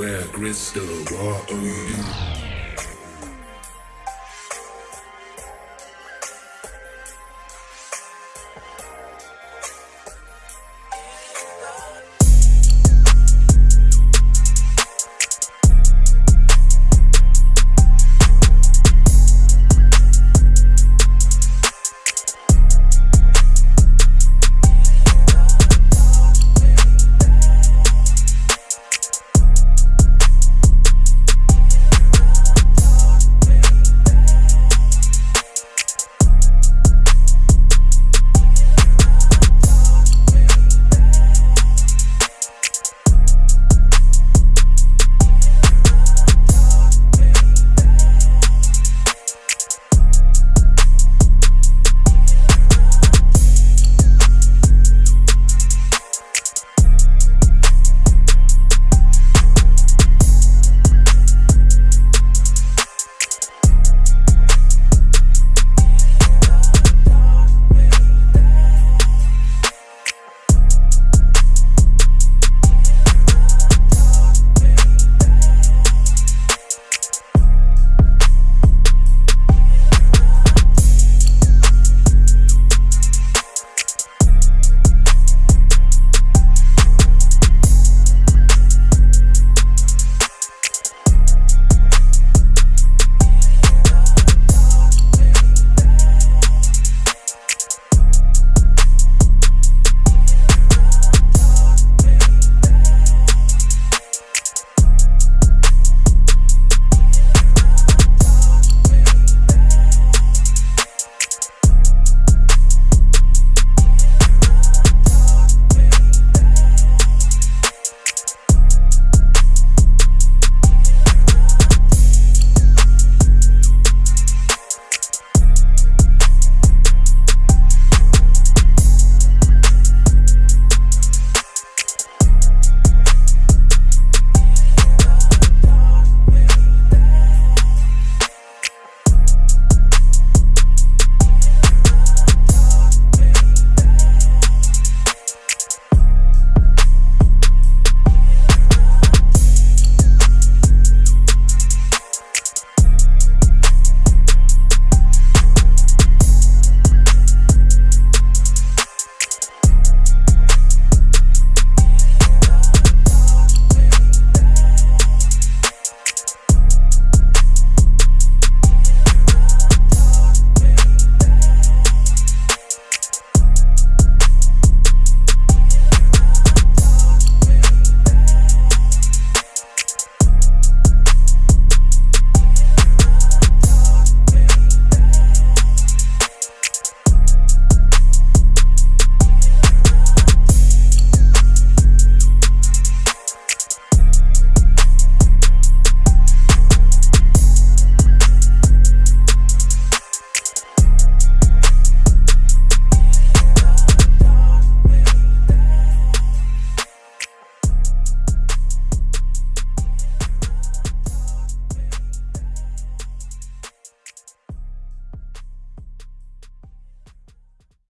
Where crystal, what are you?